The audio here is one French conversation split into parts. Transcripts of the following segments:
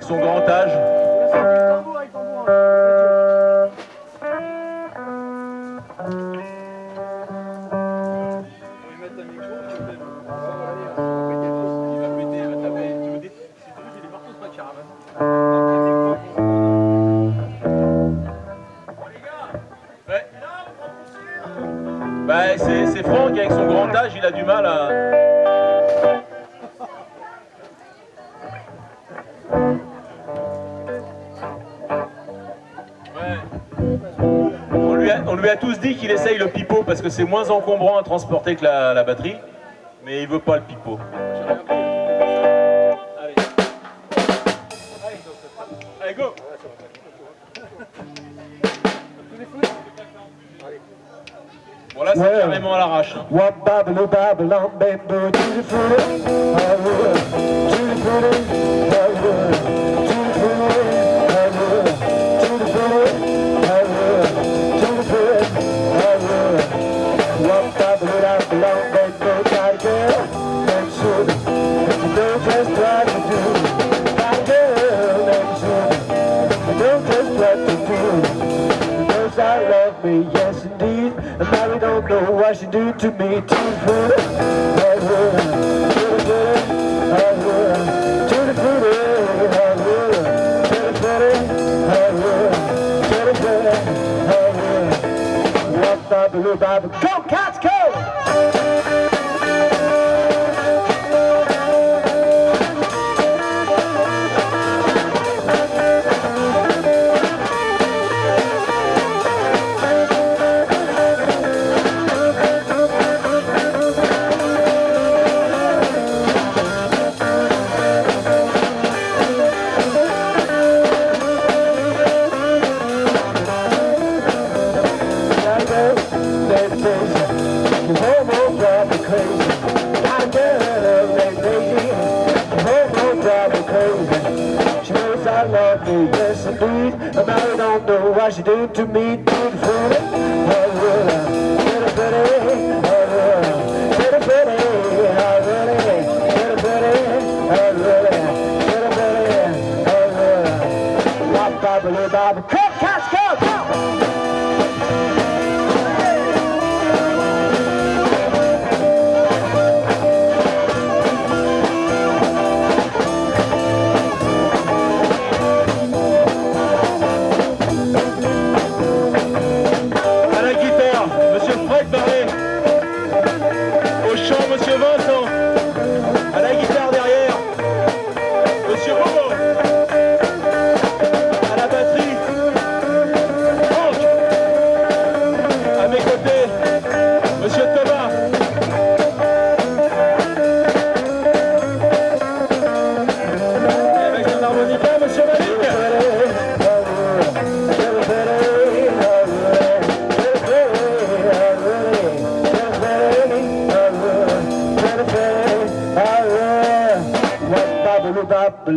Son grand âge. Bah, c'est Franck avec son grand âge, il a du mal à... On lui, a, tous dit qu'il essaye le pipeau parce que c'est moins encombrant à transporter que la, batterie, mais il veut pas le pipeau. Allez. Allez, go Bon là c'est carrément à l'arrache. what to do Knows I love me, yes indeed. And now we don't know what she do to me. Too good, oh good, too good, oh good Baba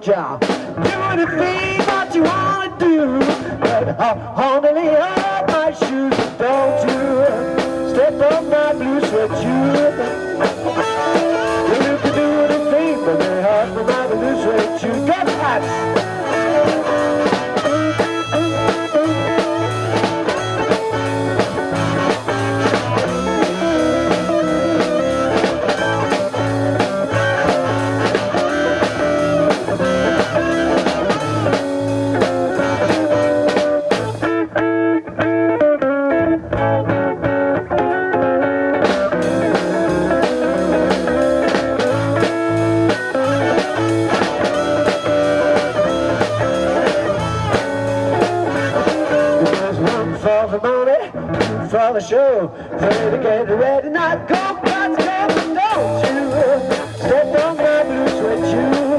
jar. Do anything that you wanna do, but only lay off my shoes, don't you? Step on my blue sweat shoe. on the show. Ready to get ready, not go, but come, don't you step on my blue sweat shoes.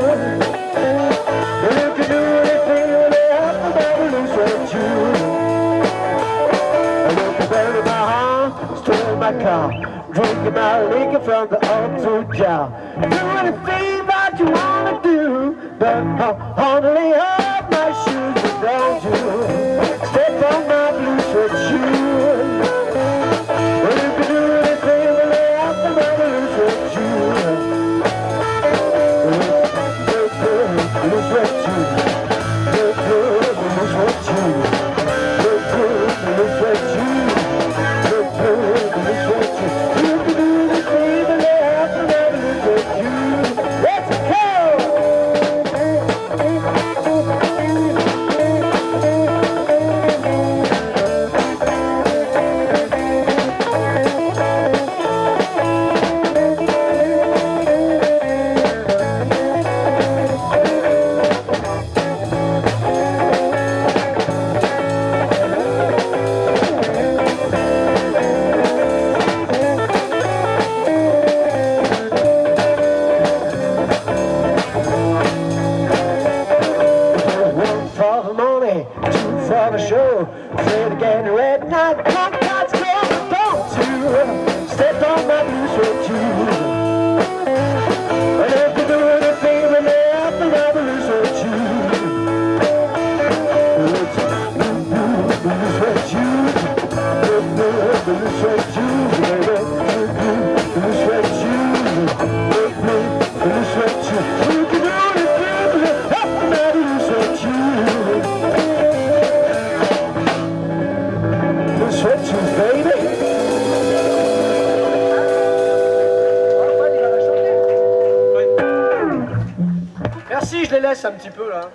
car Drinking my liquor from the old jar Do anything that you wanna do But uh, un petit peu là.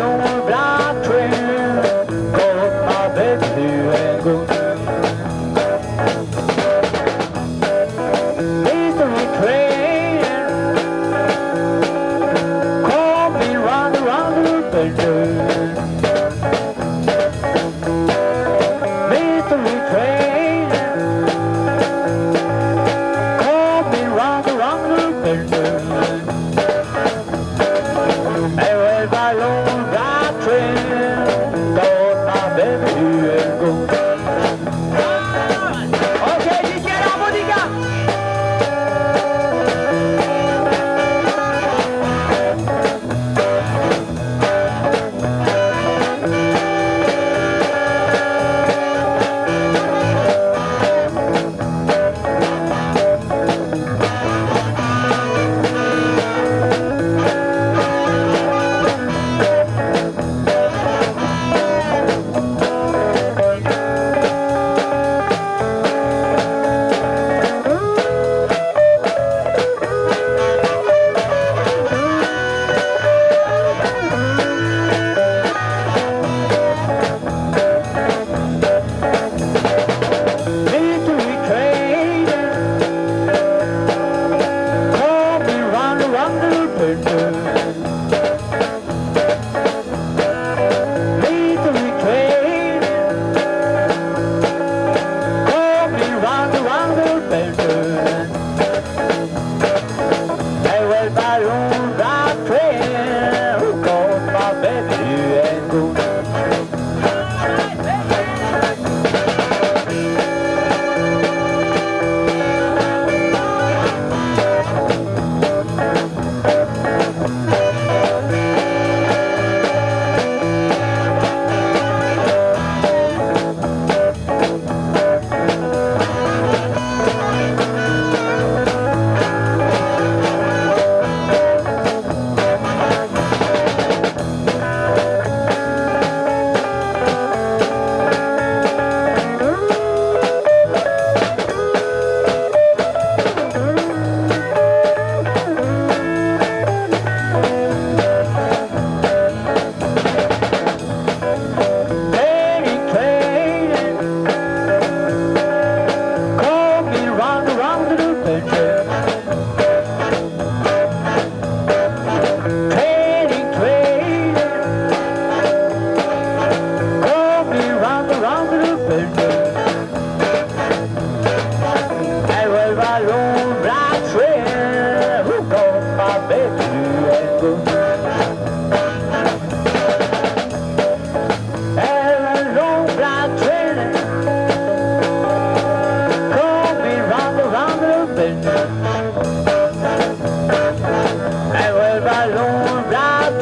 Não bravo.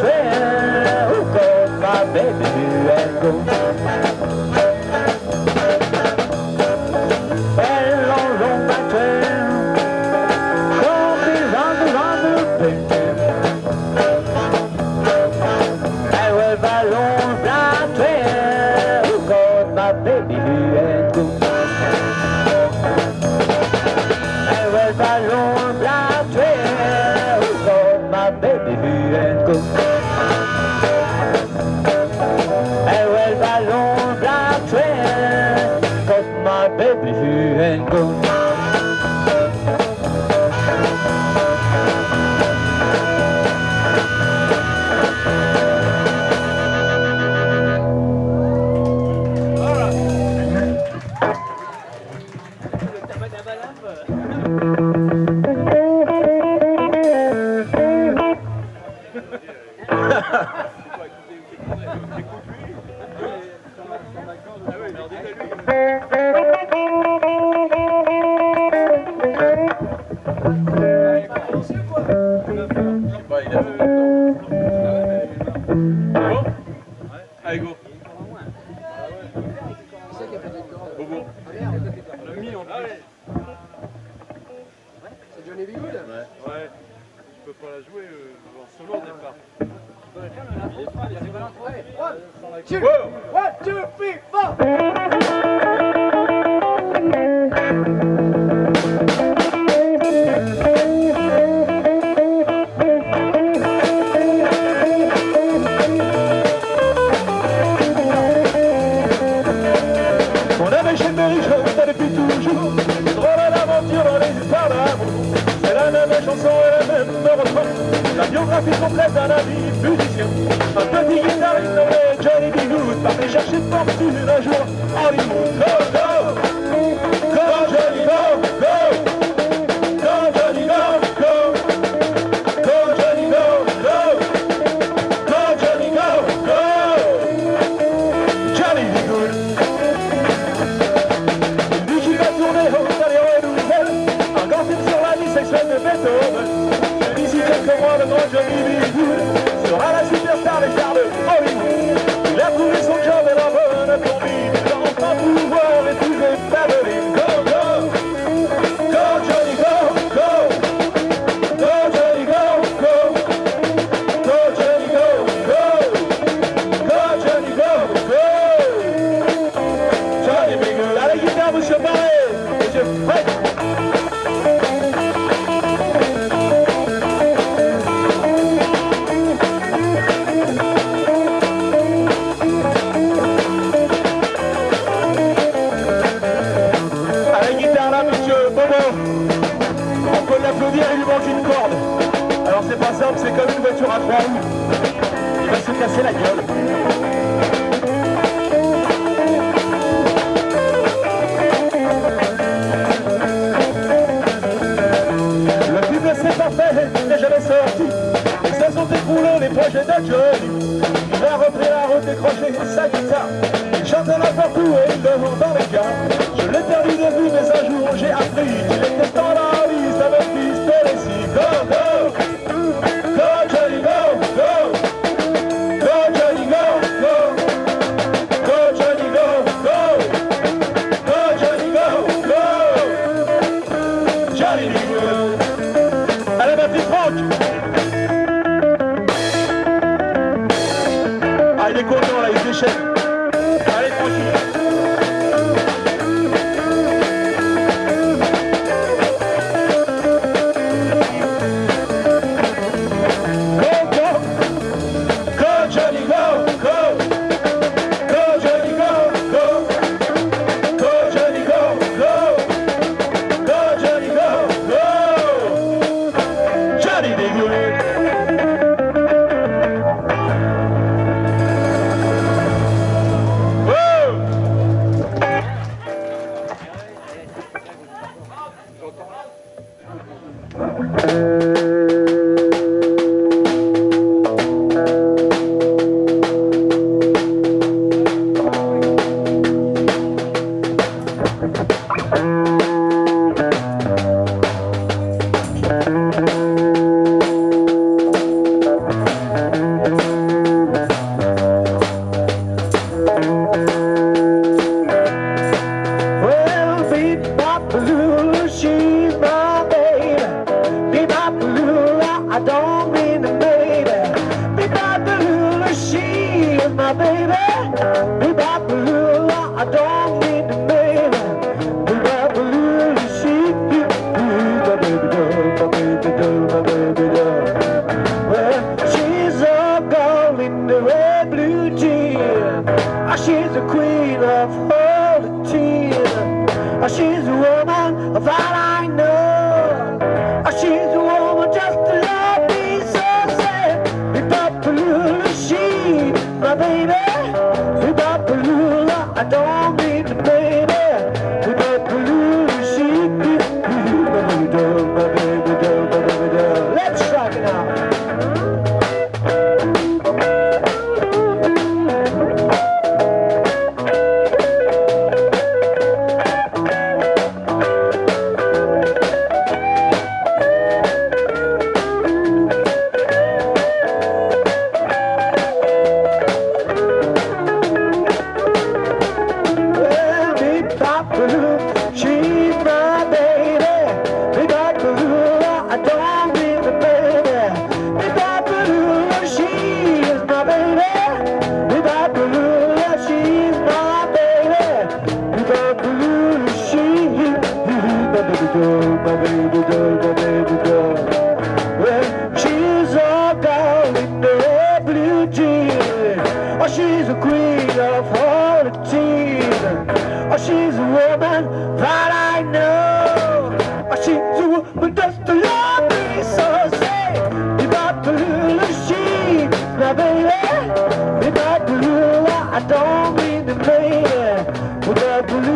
Well, go, my baby, blue and. Allez, go. Bobo. En C'est Johnny Bigood Ouais. Ouais. Je peux pas la jouer euh, solo au départ. les chansons et même me. La biographie complète d'un ami musicien. Un petit guitariste nommé Johnny B. Good partait chercher fortune un jour en une voiture à trois il va se casser la gueule. Le film s'est parfait, n'est jamais sorti. Les stations écroulées, les projets d'accueil. Il a repris la route, décroché sa guitare. Il chante n'importe où et il demande dans les gars. Je l'ai perdu de vue, mais un jour j'ai appris qu'il était dans la liste avec Miss I don't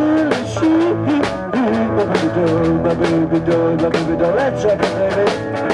She, she, baby doll, my baby doll, my baby doll, let's rock it, baby.